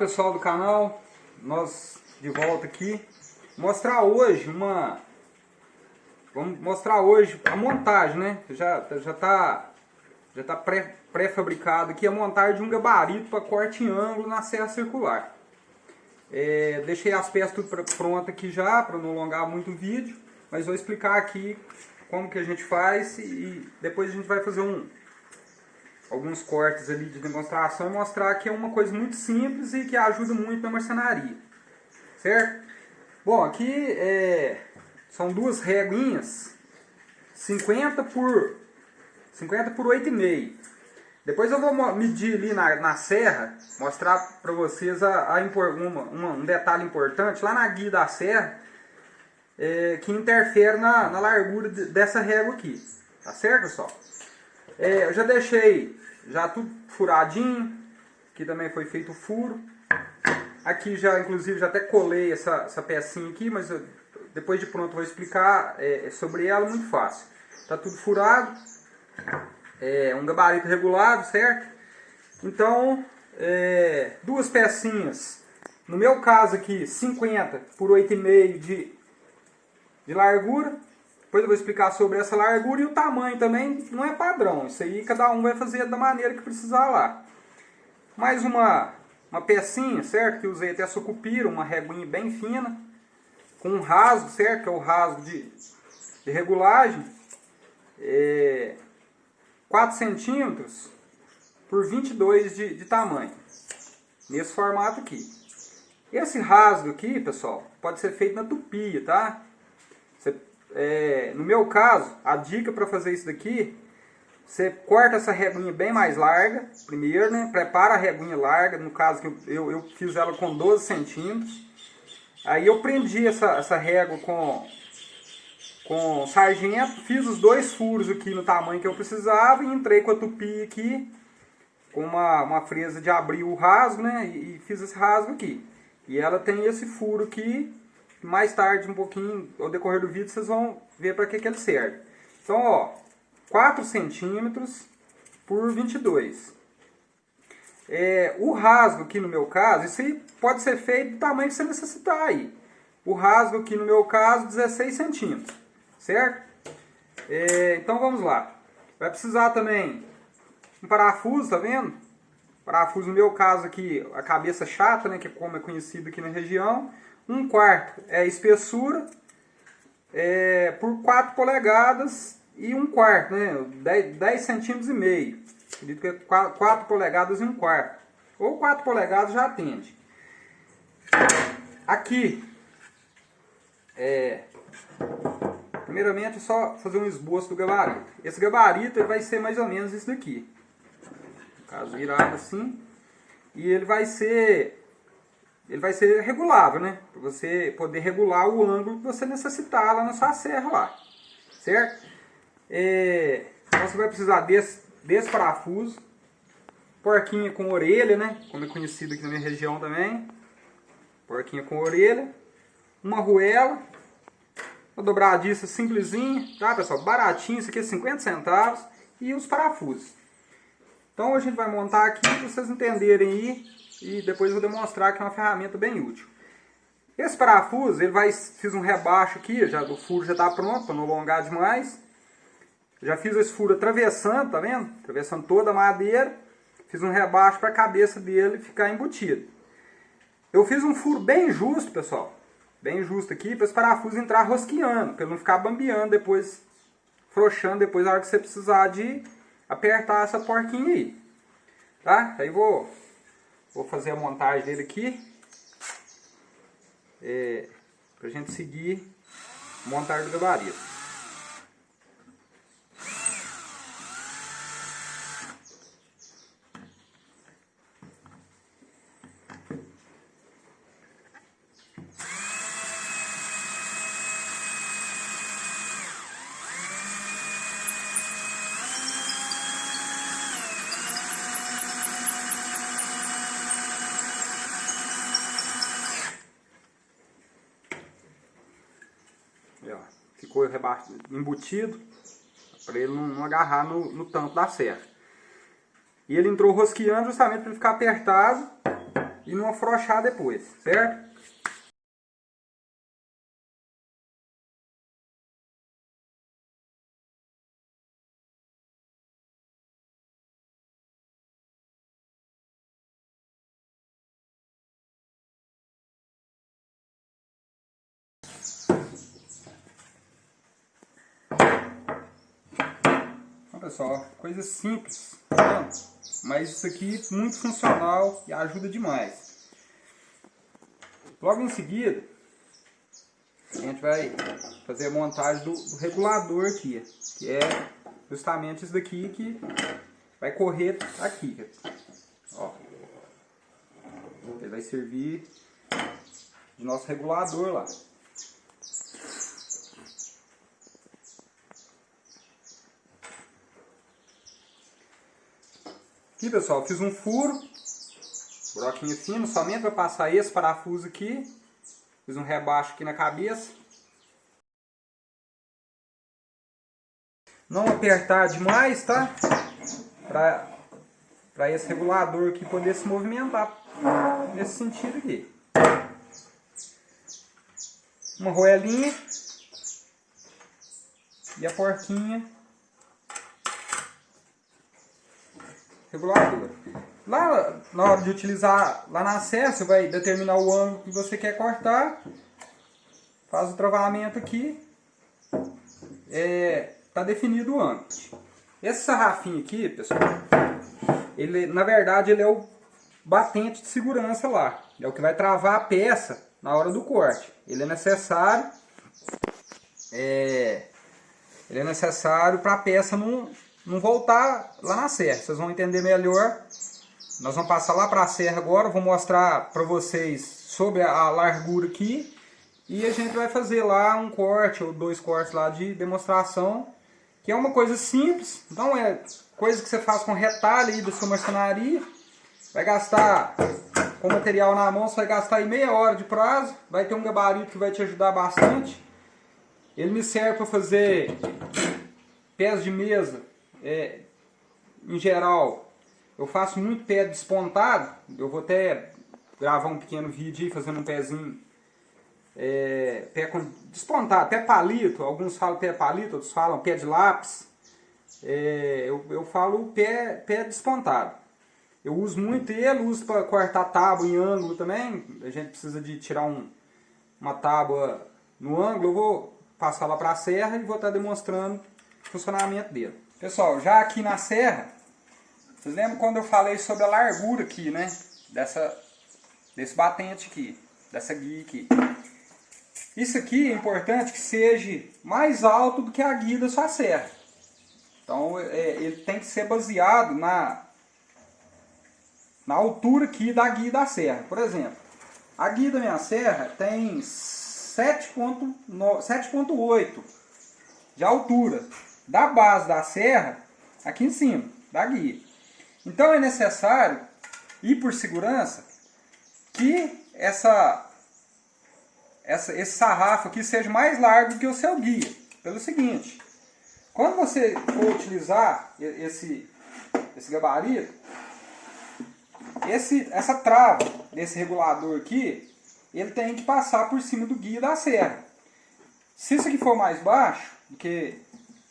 pessoal do canal, nós de volta aqui. Mostrar hoje uma... Vamos mostrar hoje a montagem, né? Já, já tá, já tá pré-fabricado pré aqui a montagem de um gabarito para corte em ângulo na serra circular. É, deixei as peças tudo prontas aqui já, para não alongar muito o vídeo. Mas vou explicar aqui como que a gente faz e depois a gente vai fazer um, alguns cortes ali de demonstração e mostrar que é uma coisa muito simples e que ajuda muito na marcenaria. Certo? Bom, aqui é, são duas réguinhas, 50 por 50 por 8,5. Depois eu vou medir ali na, na serra, mostrar para vocês a, a uma, uma, um detalhe importante. Lá na guia da serra, é, que interfere na, na largura de, dessa régua aqui. Tá certo, pessoal? É, eu já deixei já tudo furadinho. Aqui também foi feito o furo. Aqui já, inclusive, já até colei essa, essa pecinha aqui, mas eu, depois de pronto vou explicar é, é, sobre ela, muito fácil. Tá tudo furado. É um gabarito regulável, certo? Então, é, duas pecinhas. No meu caso aqui, 50 por 8,5 de, de largura. Depois eu vou explicar sobre essa largura e o tamanho também não é padrão. Isso aí cada um vai fazer da maneira que precisar lá. Mais uma, uma pecinha, certo? Que usei até sucupira, uma reguinha bem fina. Com um rasgo, certo? Que é o rasgo de, de regulagem. É, 4 centímetros por 22 de, de tamanho. Nesse formato aqui. Esse rasgo aqui, pessoal, pode ser feito na tupia, tá? É, no meu caso, a dica para fazer isso daqui, você corta essa reguinha bem mais larga, primeiro, né? Prepara a reguinha larga, no caso que eu, eu, eu fiz ela com 12 centímetros. Aí eu prendi essa, essa régua com, com sargento, fiz os dois furos aqui no tamanho que eu precisava e entrei com a tupi aqui, com uma, uma fresa de abrir o rasgo, né? E, e fiz esse rasgo aqui. E ela tem esse furo aqui mais tarde, um pouquinho, ao decorrer do vídeo, vocês vão ver para que, que ele serve. Então, ó, 4 centímetros por 22. É, o rasgo aqui no meu caso, isso pode ser feito do tamanho que você necessitar aí. O rasgo aqui no meu caso, 16 centímetros, certo? É, então vamos lá. Vai precisar também um parafuso, tá vendo? Parafuso no meu caso aqui, a cabeça chata, né, que é como é conhecido aqui na região. Um quarto é a espessura é, por 4 polegadas e um quarto, né? 10, 10 centímetros e meio. Acredito que é 4, 4 polegadas e um quarto. Ou 4 polegadas já atende. Aqui, é, primeiramente é só fazer um esboço do gabarito. Esse gabarito vai ser mais ou menos isso daqui. No caso, virado assim. E ele vai ser ele vai ser regulável, né? Para você poder regular o ângulo que você necessitar lá na sua serra lá, certo? É, então você vai precisar desse, desse parafuso, porquinha com orelha, né? Como é conhecido aqui na minha região também. Porquinha com orelha, uma arruela, uma dobradiça simplesinha, tá pessoal? Baratinho, isso aqui é 50 centavos e os parafusos. Então a gente vai montar aqui para vocês entenderem aí e depois vou demonstrar que é uma ferramenta bem útil. Esse parafuso, ele vai, fiz um rebaixo aqui, já, o furo já está pronto para não alongar demais. Já fiz esse furo atravessando, tá vendo? Atravessando toda a madeira. Fiz um rebaixo para a cabeça dele ficar embutido. Eu fiz um furo bem justo, pessoal. Bem justo aqui, para esse parafuso entrar rosqueando, para ele não ficar bambeando depois, frouxando depois na hora que você precisar de apertar essa porquinha aí. Tá? Aí vou Vou fazer a montagem dele aqui. É, pra gente seguir montar do gabarito. Ficou embutido para ele não, não agarrar no, no, tampo da serra. E ele entrou rosqueando justamente para ele ficar apertado e não afrouxar depois, certo? Pessoal, coisa simples, tá mas isso aqui muito funcional e ajuda demais. Logo em seguida, a gente vai fazer a montagem do, do regulador aqui, que é justamente isso daqui que vai correr aqui. Ó. Ele vai servir de nosso regulador lá. Aqui, pessoal, fiz um furo, buraquinho fino, somente para passar esse parafuso aqui. Fiz um rebaixo aqui na cabeça. Não apertar demais, tá? Para esse regulador aqui poder se movimentar nesse sentido aqui. Uma roelinha. E a porquinha regulador. Lá na hora de utilizar, lá na você vai determinar o ângulo que você quer cortar. Faz o travamento aqui. É, tá definido o ângulo. Esse sarrafinho aqui, pessoal, ele, na verdade ele é o batente de segurança lá. É o que vai travar a peça na hora do corte. Ele é necessário é, ele é necessário para a peça não, não voltar lá na serra. Vocês vão entender melhor. Nós vamos passar lá para a serra agora. Vou mostrar para vocês sobre a largura aqui. E a gente vai fazer lá um corte ou dois cortes lá de demonstração. Que é uma coisa simples. Não é coisa que você faz com retalho aí da sua marcenaria. Vai gastar com material na mão, você vai gastar aí meia hora de prazo. Vai ter um gabarito que vai te ajudar bastante. Ele me serve para fazer pés de mesa é, em geral, eu faço muito pé despontado. Eu vou até gravar um pequeno vídeo aí fazendo um pezinho é, pé com, despontado, pé palito. Alguns falam pé palito, outros falam pé de lápis. É, eu, eu falo pé, pé despontado. Eu uso muito ele, uso para cortar tábua em ângulo também. A gente precisa de tirar um, uma tábua no ângulo. Eu vou passar lá para a serra e vou estar demonstrando o funcionamento dele. Pessoal, já aqui na serra, vocês lembram quando eu falei sobre a largura aqui, né? Dessa, desse batente aqui, dessa guia aqui. Isso aqui é importante que seja mais alto do que a guia da sua serra. Então é, ele tem que ser baseado na, na altura aqui da guia da serra. Por exemplo, a guia da minha serra tem 7.8 de altura da base da serra aqui em cima, da guia. Então é necessário, e por segurança, que essa, essa, esse sarrafo aqui seja mais largo que o seu guia. Pelo seguinte, quando você for utilizar esse, esse gabarito, esse, essa trava desse regulador aqui, ele tem que passar por cima do guia da serra. Se isso aqui for mais baixo do que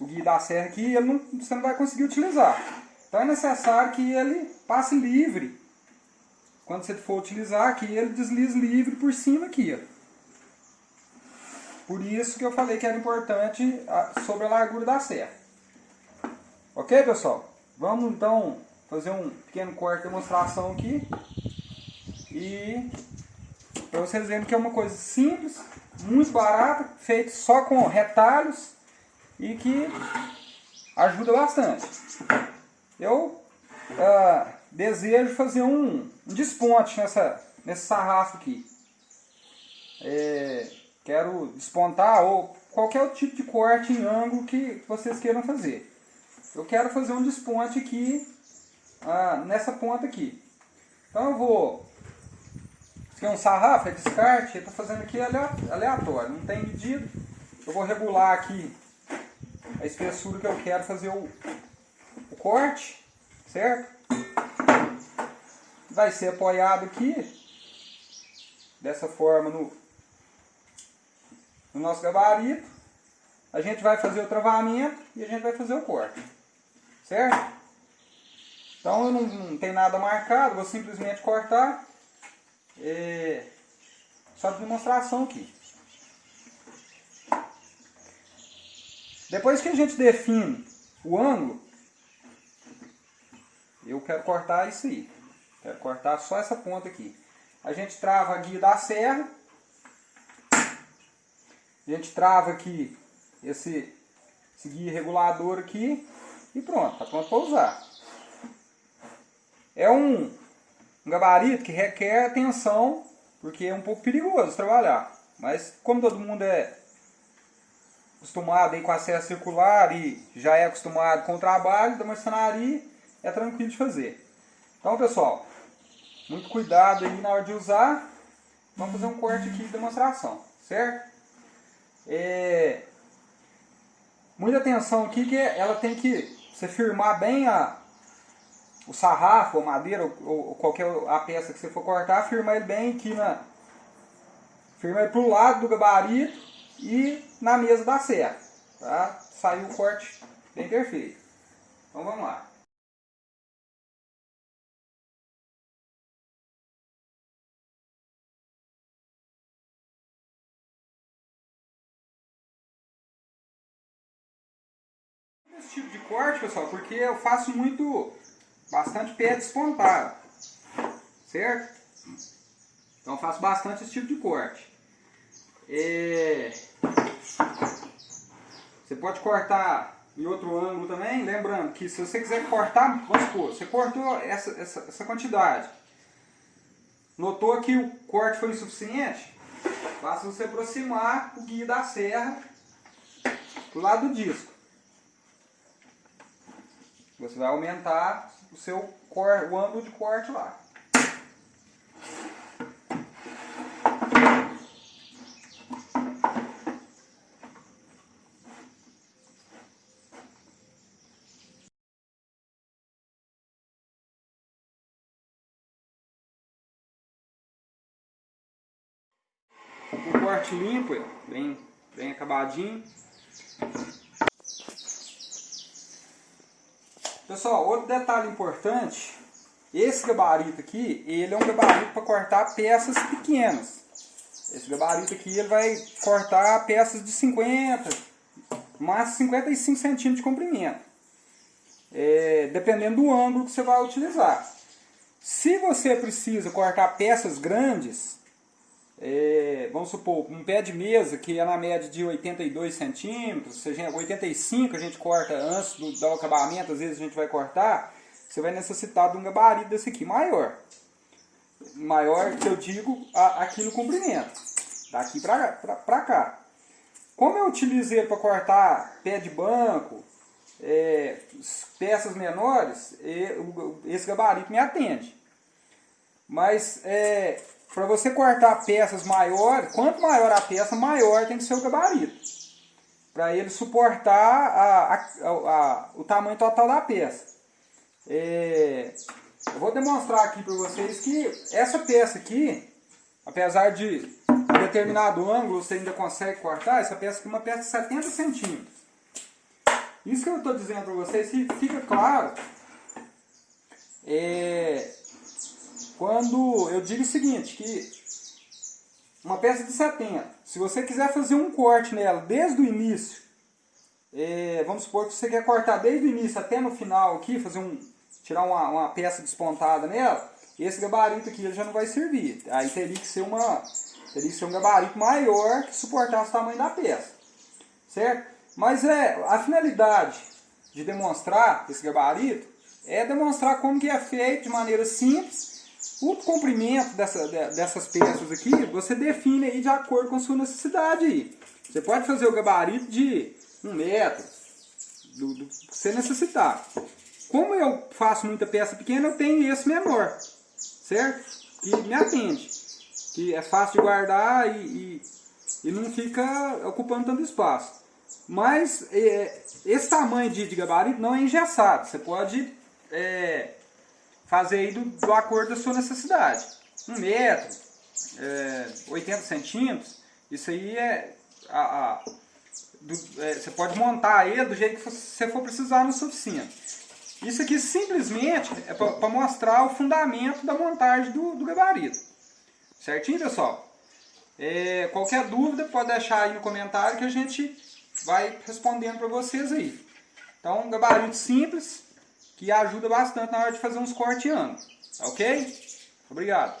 o guia da serra aqui, ele não, você não vai conseguir utilizar. Então é necessário que ele passe livre. Quando você for utilizar que ele deslize livre por cima aqui. Ó. Por isso que eu falei que era importante sobre a largura da serra. Ok, pessoal? Vamos então fazer um pequeno corte de demonstração aqui. E para vocês verem que é uma coisa simples, muito barata, feito só com retalhos e que ajuda bastante. Eu uh, desejo fazer um, um desponte nessa, nesse sarrafo aqui. É, quero despontar ou qualquer tipo de corte em ângulo que vocês queiram fazer. Eu quero fazer um desponte aqui uh, nessa ponta aqui. Então eu vou... Isso aqui é um sarrafo, é descarte, eu estou fazendo aqui aleatório, não tem medida. Eu vou regular aqui a espessura que eu quero fazer o, o corte, certo? Vai ser apoiado aqui dessa forma no, no nosso gabarito. A gente vai fazer o travamento e a gente vai fazer o corte. Certo? Então eu não, não tenho nada marcado, vou simplesmente cortar. É, só de demonstração aqui. Depois que a gente define o ângulo, eu quero cortar isso aí. Quero cortar só essa ponta aqui. A gente trava a guia da serra. A gente trava aqui esse, esse guia regulador aqui. E pronto, está pronto para usar. É um, um gabarito que requer atenção, porque é um pouco perigoso trabalhar. Mas como todo mundo é acostumado aí com a serra circular e já é acostumado com o trabalho da marcenaria, é tranquilo de fazer. Então pessoal, muito cuidado aí na hora de usar. Vamos fazer um corte aqui de demonstração, certo? É, muita atenção aqui que ela tem que você firmar bem a, o sarrafo, a madeira, ou, ou, qualquer a peça que você for cortar, firmar ele bem aqui na... Firma ele pro lado do gabarito e na mesa da serra, tá? Saiu o corte bem perfeito. Então vamos lá. esse tipo de corte, pessoal, porque eu faço muito, bastante pé despontado, certo? Então faço bastante esse tipo de corte. É... Você pode cortar em outro ângulo também, lembrando que se você quiser cortar, vamos supor, você cortou essa, essa, essa quantidade, notou que o corte foi insuficiente, basta você aproximar o guia da serra do lado do disco. Você vai aumentar o seu cor, o ângulo de corte lá. O corte limpo, bem, bem acabadinho. Pessoal, outro detalhe importante, esse gabarito aqui, ele é um gabarito para cortar peças pequenas. Esse gabarito aqui ele vai cortar peças de 50, mais 55 centímetros de comprimento. É, dependendo do ângulo que você vai utilizar. Se você precisa cortar peças grandes, é, vamos supor, um pé de mesa que é na média de 82 centímetros, se a gente, 85 a gente corta antes do, do acabamento, às vezes a gente vai cortar, você vai necessitar de um gabarito desse aqui, maior. Maior que eu digo a, aqui no comprimento, daqui pra cá. Como eu utilizo ele para cortar pé de banco, é, peças menores, esse gabarito me atende. Mas é, para você cortar peças maiores, quanto maior a peça, maior tem que ser o gabarito. Para ele suportar a, a, a, o tamanho total da peça. É, eu vou demonstrar aqui para vocês que essa peça aqui, apesar de determinado ângulo você ainda consegue cortar, essa peça aqui é uma peça de 70 centímetros. Isso que eu estou dizendo para vocês, se fica claro, é, quando eu digo o seguinte, que uma peça de 70, se você quiser fazer um corte nela desde o início, é, vamos supor que você quer cortar desde o início até no final aqui, fazer um, tirar uma, uma peça despontada nela, esse gabarito aqui ele já não vai servir. Aí teria que ser uma teria que ser um gabarito maior que suportasse o tamanho da peça. Certo? Mas é, a finalidade de demonstrar esse gabarito é demonstrar como que é feito de maneira simples o comprimento dessa, dessas peças aqui, você define aí de acordo com a sua necessidade. Você pode fazer o gabarito de um metro, do, do que você necessitar. Como eu faço muita peça pequena, eu tenho esse menor, certo? Que me atende, que é fácil de guardar e, e, e não fica ocupando tanto espaço. Mas é, esse tamanho de, de, gabarito não é engessado, você pode... É, fazer aí do, do acordo da sua necessidade. Um metro, é, 80 centímetros, isso aí é, a, a do, é, você pode montar ele do jeito que você for precisar no sua oficina. Isso aqui simplesmente é para mostrar o fundamento da montagem do, do gabarito. Certinho, pessoal? É, qualquer dúvida pode deixar aí no comentário que a gente vai respondendo para vocês aí. Então, gabarito simples que ajuda bastante na hora de fazer uns cortes ângulo. Ok? Obrigado.